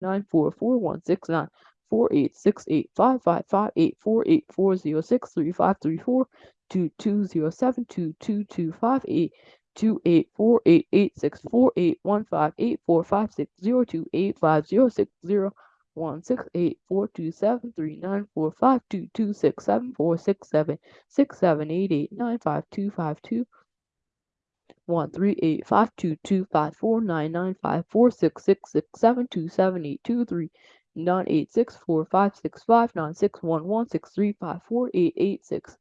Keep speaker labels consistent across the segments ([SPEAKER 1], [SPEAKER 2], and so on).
[SPEAKER 1] nine four four one six nine four eight six eight five five five eight four eight four zero six three five three four two two zero seven two two two five eight two eight four eight eight six four eight one five eight four five six zero two eight five zero six zero one six eight four two seven three nine four five two two six seven four six seven six seven eight eight nine five two five two one three eight five two two five four nine nine five four six six six seven two seven eight two three nine eight six four five six five nine six one one six three five four eight eight six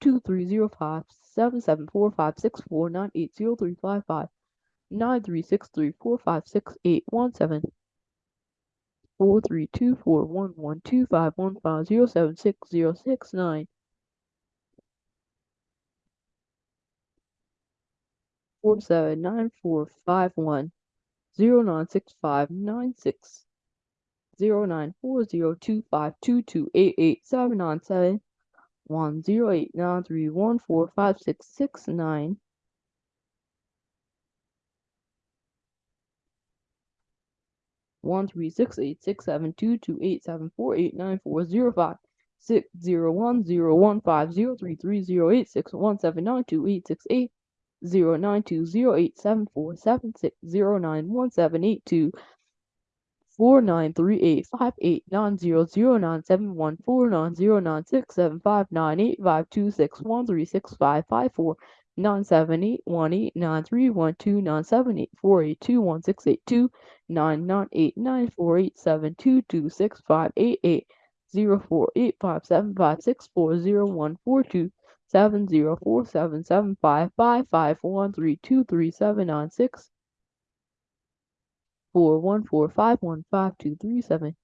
[SPEAKER 1] two three zero five seven seven four five six four nine eight zero three five five nine three six three four five six eight one seven four three two four one one two five one five zero seven six zero six nine four seven nine four five one zero nine six five nine six. zero nine four zero two five two two eight eight seven nine seven. One zero eight nine three one four five six six nine. One three six eight six seven two two eight seven four eight nine four zero five six zero one zero one five zero three three zero eight six one seven nine two eight six eight zero nine two zero eight seven four seven six zero nine one seven eight two. four nine three eight five eight nine zero zero nine seven one four nine zero nine six seven five nine eight five two six one three six five five four nine seven eight one eight nine three one two nine seven eight four eight two one six eight two. nine nine eight nine four eight seven two two six five eight eight. zero four eight five seven five six four zero one four two seven zero four seven seven five five five one three two three seven nine six. four one four five one five two three seven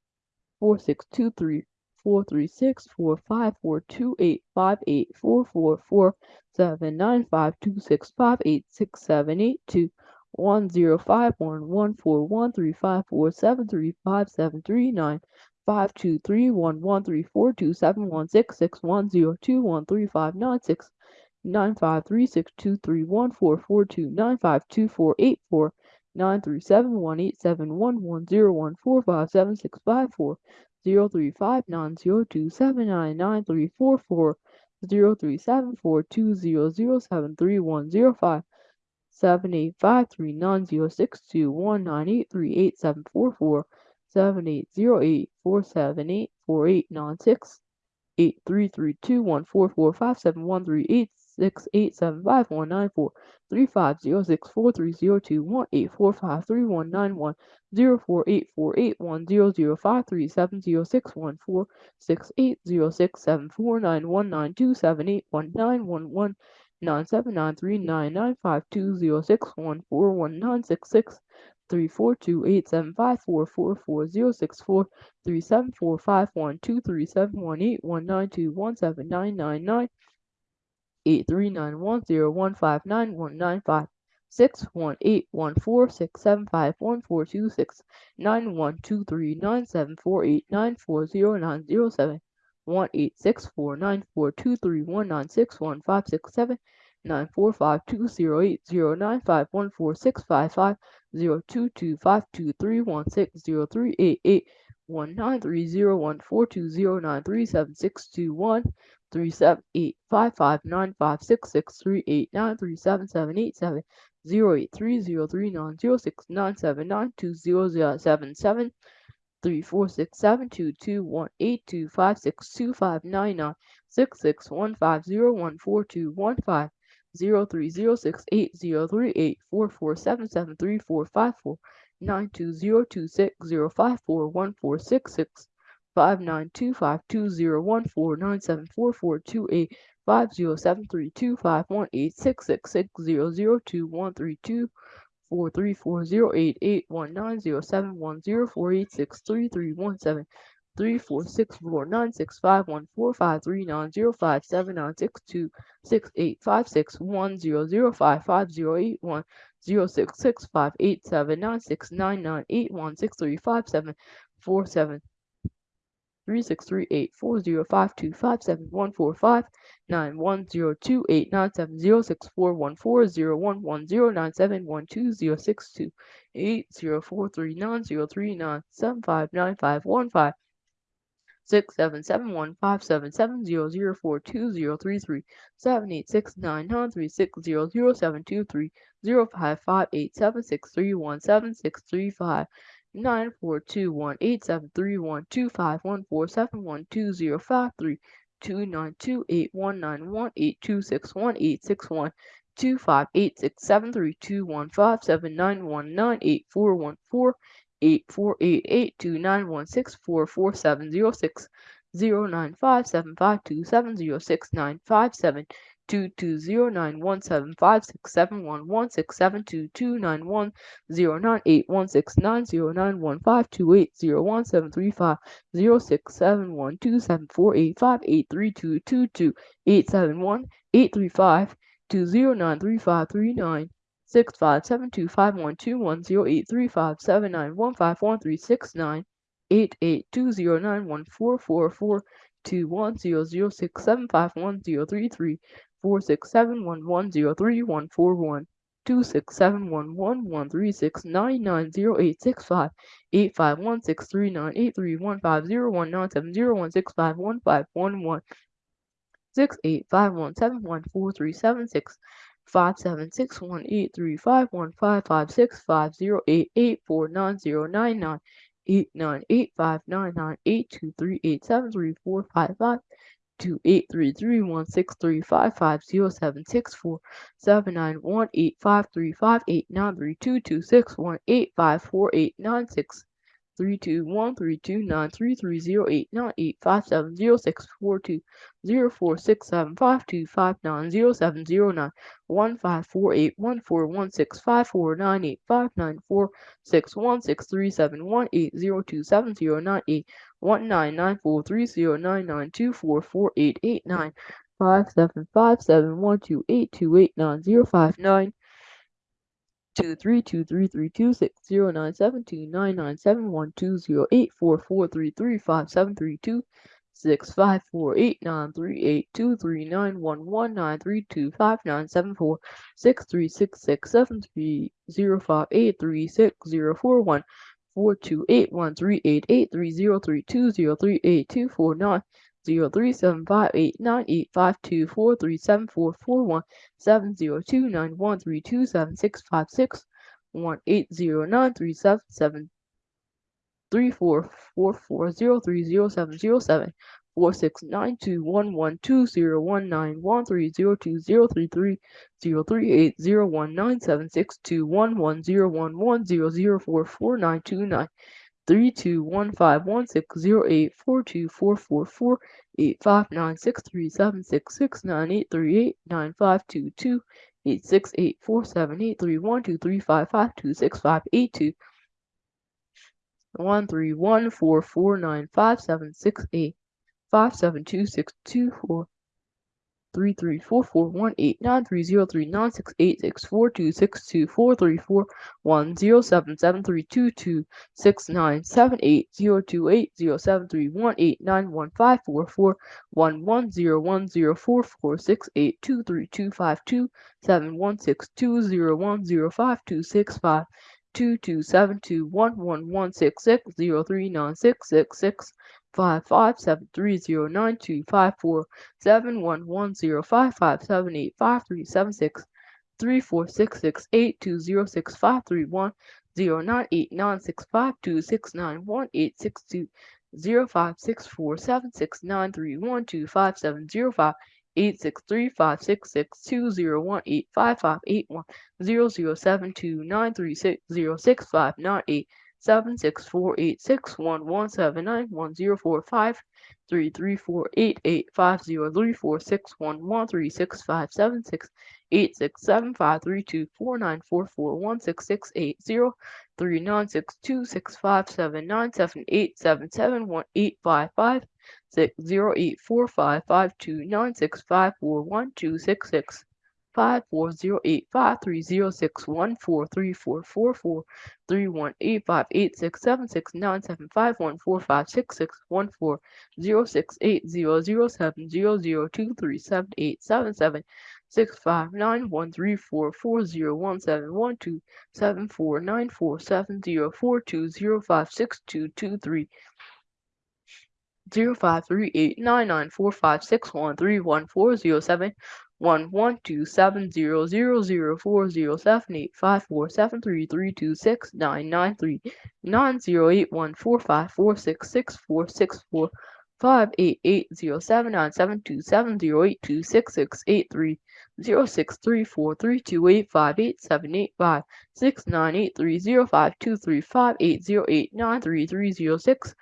[SPEAKER 1] four six two three four three six four five four two eight five eight four four four seven nine five two six five eight six seven eight two. one zero five one one four one three five four seven three five seven three nine five two three one one three four two seven one six six one zero two one three five nine six nine five three six two three one four four two nine five two four eight four nine three seven one eight seven one one zero one four five seven six five four zero three five nine zero two seven nine nine three four four zero three seven four two zero zero seven three one zero five seven eight five three nine zero six two one nine eight three eight seven four four seven eight zero eight four seven eight four eight nine six eight three three two one four four five seven one three eight six eight seven five one nine four three five zero six four three zero two one eight four five three one nine one zero four eight four eight one zero zero five three seven zero six one four six eight zero six seven four nine one nine two seven eight one nine one one nine seven nine three nine nine five two zero six one four one nine six six three four two eight seven five four four four zero six four three seven four five one two three seven one eight one nine two one seven nine nine nine eight three nine one zero one five nine one nine five six one eight one four six seven five one four two six nine one two three nine seven four eight nine four zero nine zero seven one eight six four nine four two three one nine six one five six seven nine four five two zero eight zero nine five one four six five five zero two two five two three one six zero three eight eight one nine three zero one four two zero nine three seven six two one three seven eight five five nine five six six three eight nine three seven seven eight seven zero eight three zero three nine zero six nine seven nine two zero zero seven seven three four six seven two two one eight two five six two five nine nine six six one five zero one four two one five zero three zero six eight zero three eight four four seven seven three four five four nine two zero two six zero five four one four six six five nine two five two zero one four nine seven four four two eight five zero seven three two five one eight six six six zero zero two one three two four three four zero eight eight one nine zero seven one zero four eight six three three one seven three four six four nine six five one four five three nine zero five. Seven nine six two six eight five six one zero zero five five zero eight one zero six six five eight seven nine six nine nine eight one six three five seven four seven. three six three eight four zero five two five seven one four five nine one zero two eight nine seven zero six four one four zero one one zero nine seven one two zero six two eight zero four three nine zero three nine seven five nine five one five six seven seven one five seven seven zero zero four two zero three three seven eight six nine nine three six zero zero seven two three zero five five eight seven six three one seven six three five nine four two one eight seven three one two five one four seven one two zero five three two nine two eight one nine one eight two six one eight six one two five eight six seven three two one five seven nine one nine eight four one four eight four eight eight two nine one six four four seven zero six zero nine five seven five two seven zero six nine five seven two two zero nine one seven five six seven one one six seven two two nine one zero nine eight one six nine zero nine one five two eight zero one seven three five zero six seven one two seven four eight five eight three two two two eight seven one eight three five two zero nine three five three nine six five seven two five one two one zero eight three five seven nine one five one three six nine eight eight two zero nine one four four four two one zero zero six seven five one zero three three four six seven one one zero three one four one two six seven one one one three six nine nine zero eight six five eight five one six three nine eight three one five zero one nine seven zero one six five one five one one six eight five one seven one four three seven six five seven six one eight three five one five five six five zero eight eight four nine zero nine nine eight nine eight five nine nine eight two three eight seven three four five five two eight three three one six three five five zero seven six four seven nine one eight five three five eight nine three two two six one eight five four eight nine six three two one three two nine three three zero eight nine eight five seven zero six four two zero four six seven five two five nine zero seven zero nine one five four eight one four one six five four nine eight five nine four six one six three seven one eight zero two seven zero nine eight one nine nine four three zero nine nine two four four eight eight nine five seven five seven one two eight two eight nine zero five nine two three two three three two six zero nine seven two nine nine seven one two zero eight four four three three five seven three two six five four eight nine three eight two three nine one one nine three two five nine seven four six three six six seven three zero five eight three six zero four one four two eight one three eight eight three zero three two zero three eight two four nine zero three seven five eight nine eight five two four three seven four four one seven zero two nine one three two seven six five six one eight zero nine three seven seven three four four four zero three zero seven zero seven four six nine two one one two zero one nine one three zero two zero three three zero three eight zero one nine seven six two one one zero one one zero zero four four nine two nine three two one five one six zero eight four two four four four eight five nine six three seven six six nine eight three eight nine five two two eight six eight four seven eight three one two three five five two six five eight two one three one four four nine five seven six eight five seven two six two four three three four four one eight nine three zero three nine six eight six four two six two four three four one zero seven seven three two two six nine seven eight zero two eight zero seven three one eight nine one five four four one one zero one zero four four six eight two three two five two seven one six two zero one zero five two six five two two seven two one one one six six zero three nine six six six five five seven three zero nine two five four seven one one zero five five seven eight five three seven six three four six six eight two zero six five three one zero nine eight nine six five two six nine one eight six two zero five six four seven six nine three one two five seven zero five eight six three five six six two zero one eight five five eight one zero zero seven two nine three six zero six five nine eight seven six four eight six one one seven nine one zero four five three three four eight eight five zero three four six one one three six five seven six eight six seven five three two four nine four four one six six eight zero three nine six two six five seven nine seven eight seven seven one eight five five six zero eight four five five two nine six five four one two six six zero eight five three zero six one four three four four four three one eight five eight six seven six nine seven five one four five six six one four zero six eight zero zero seven zero zero two three seven eight seven seven six five nine one three four four zero one seven one two seven four nine four seven zero four two zero five six two two three. Zero five three eight nine nine four five six one three one four zero seven one one two seven zero zero zero four zero seven eight five four seven three three two six nine nine three nine zero eight one four five four six six four six four five eight eight zero seven nine seven two seven zero eight two six six eight three zero six three four three two eight five eight seven eight five six nine eight three zero five two three five eight zero eight nine three three zero six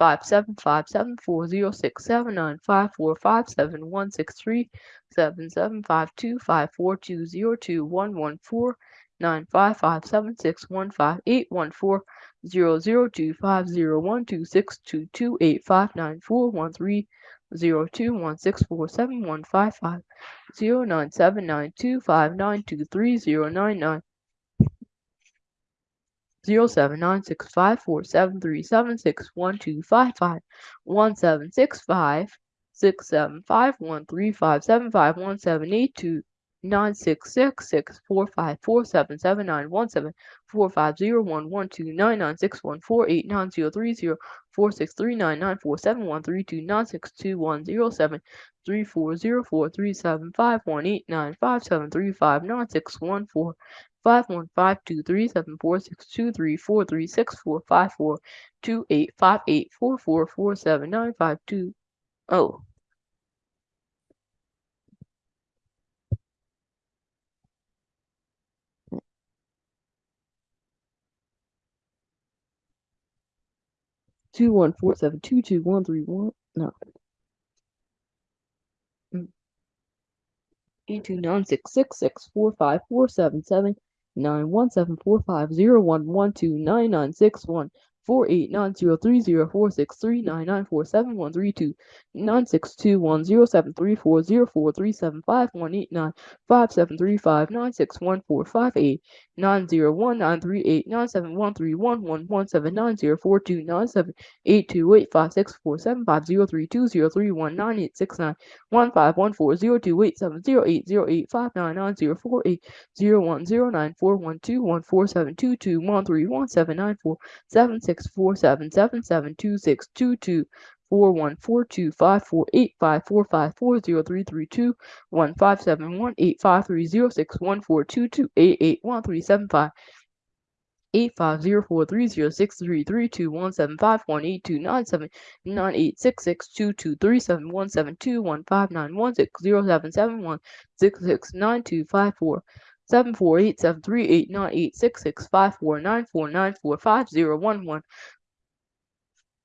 [SPEAKER 1] five seven five seven four zero six seven nine five four five seven one six three seven seven five two five four two zero two one one four nine five five seven six one five eight one four zero zero two five zero one two six two two eight five nine four one three zero two one six four seven one five five zero nine seven nine two five nine two three zero nine nine zero seven nine six five four seven three seven six one two five five one seven six five six seven five one three five seven five one seven eight two nine six six six four five four seven seven nine one seven four five zero one one two nine nine six one four eight nine zero three zero four six three nine nine four seven one three two nine six two one zero seven three four zero four three seven five one eight nine five seven three five nine six one four five one five two three seven four six two three four three six four five four two eight five eight four four four seven nine five two. Oh. two one four seven two two one three one no. Mm. Eight two nine six six six four five four seven seven nine one seven four five zero one one two nine nine six one four eight nine zero three zero four six three nine nine four seven one three two nine six two one zero seven three four zero four three seven five one eight nine five seven three five nine six one four five eight nine zero one nine three eight nine seven one three one one one seven nine zero four two nine seven eight two eight five six four seven five zero three two zero three one nine eight six nine one five one four zero two eight seven zero eight zero eight five nine nine zero four eight zero one zero nine four one two one four seven two two one three one seven nine four seven six four seven seven seven two six two two four one four two five four eight five four five four zero three three two one five seven one eight five three zero six one four two two eight eight one three seven five. eight five zero four three zero six three three two one seven five one eight two nine seven nine eight six six two two three seven one seven two one five nine one six zero seven seven one six six nine two five four seven four eight seven three eight nine eight six six five four nine four nine four five zero one one